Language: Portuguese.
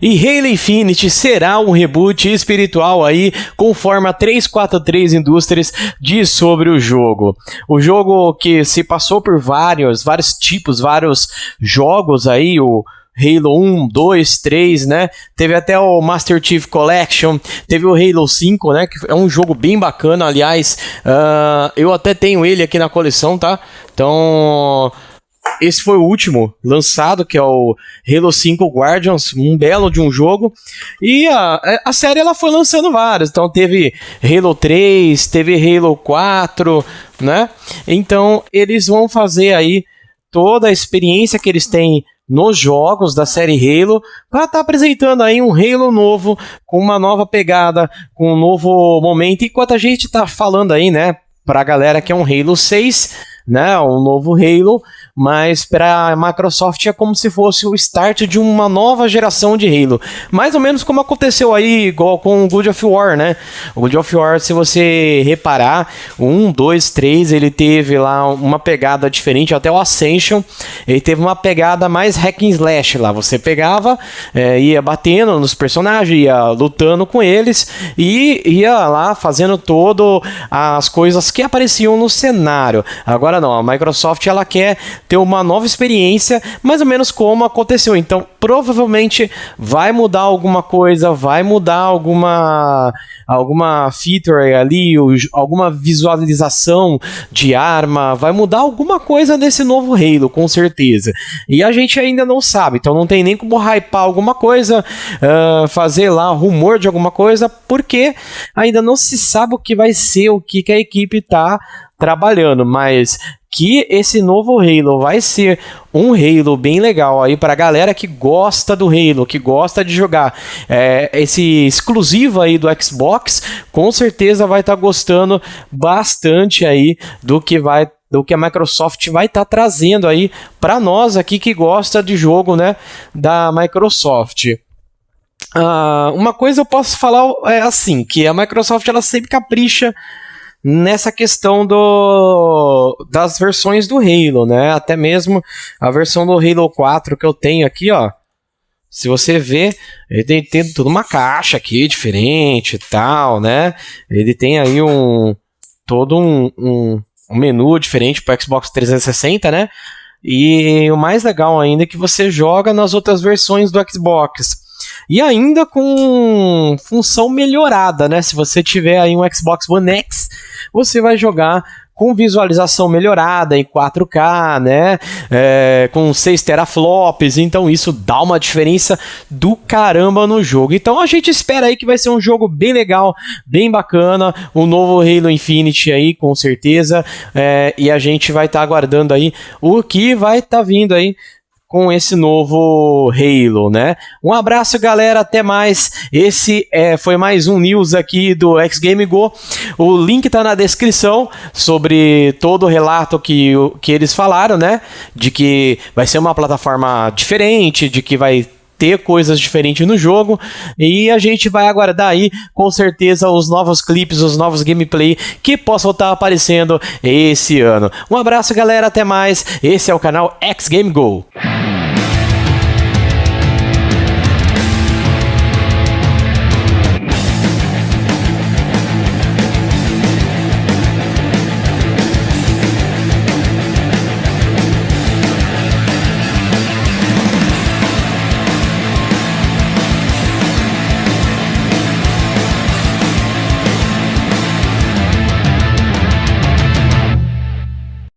E Halo Infinite será um reboot espiritual aí, conforme a 343 Indústrias diz sobre o jogo. O jogo que se passou por vários, vários tipos, vários jogos aí, o Halo 1, 2, 3, né? Teve até o Master Chief Collection, teve o Halo 5, né? Que é um jogo bem bacana, aliás, uh, eu até tenho ele aqui na coleção, tá? Então, esse foi o último lançado, que é o Halo 5 Guardians, um belo de um jogo. E a, a série ela foi lançando vários. Então teve Halo 3, teve Halo 4, né? Então eles vão fazer aí toda a experiência que eles têm nos jogos da série Halo para estar tá apresentando aí um Halo novo com uma nova pegada, com um novo momento. Enquanto a gente tá falando aí, né, pra galera que é um Halo 6, né, um novo Halo, mas para a Microsoft é como se fosse o start de uma nova geração de Halo. Mais ou menos como aconteceu aí igual com o God of War, né? O God of War, se você reparar, um, dois, três, ele teve lá uma pegada diferente, até o Ascension, ele teve uma pegada mais hack and slash lá. Você pegava, é, ia batendo nos personagens, ia lutando com eles e ia lá fazendo todo as coisas que apareciam no cenário. Agora não, a Microsoft ela quer ter uma nova experiência, mais ou menos como aconteceu. Então, provavelmente vai mudar alguma coisa, vai mudar alguma alguma feature ali, alguma visualização de arma, vai mudar alguma coisa nesse novo Halo, com certeza. E a gente ainda não sabe, então não tem nem como hypar alguma coisa, uh, fazer lá rumor de alguma coisa, porque ainda não se sabe o que vai ser, o que, que a equipe está trabalhando, mas que esse novo Halo vai ser um Halo bem legal aí para galera que gosta do Halo, que gosta de jogar é, esse exclusivo aí do Xbox, com certeza vai estar tá gostando bastante aí do que vai do que a Microsoft vai estar tá trazendo aí para nós aqui que gosta de jogo, né, da Microsoft. Uh, uma coisa eu posso falar é assim, que a Microsoft ela sempre capricha nessa questão do, das versões do Halo, né? Até mesmo a versão do Halo 4 que eu tenho aqui, ó. Se você ver, ele tem, tem toda uma caixa aqui diferente e tal, né? Ele tem aí um todo um, um, um menu diferente para Xbox 360, né? E o mais legal ainda é que você joga nas outras versões do Xbox. E ainda com função melhorada, né? Se você tiver aí um Xbox One X, você vai jogar com visualização melhorada em 4K, né? É, com 6 teraflops, então isso dá uma diferença do caramba no jogo. Então a gente espera aí que vai ser um jogo bem legal, bem bacana, o novo Halo Infinite aí, com certeza. É, e a gente vai estar tá aguardando aí o que vai estar tá vindo aí com esse novo Halo, né? Um abraço, galera, até mais. Esse é, foi mais um news aqui do X Game Go. O link tá na descrição sobre todo o relato que, que eles falaram, né? De que vai ser uma plataforma diferente, de que vai ter coisas diferentes no jogo e a gente vai aguardar aí com certeza os novos clipes, os novos gameplay que possam estar aparecendo esse ano. Um abraço galera, até mais. Esse é o canal X Game Go.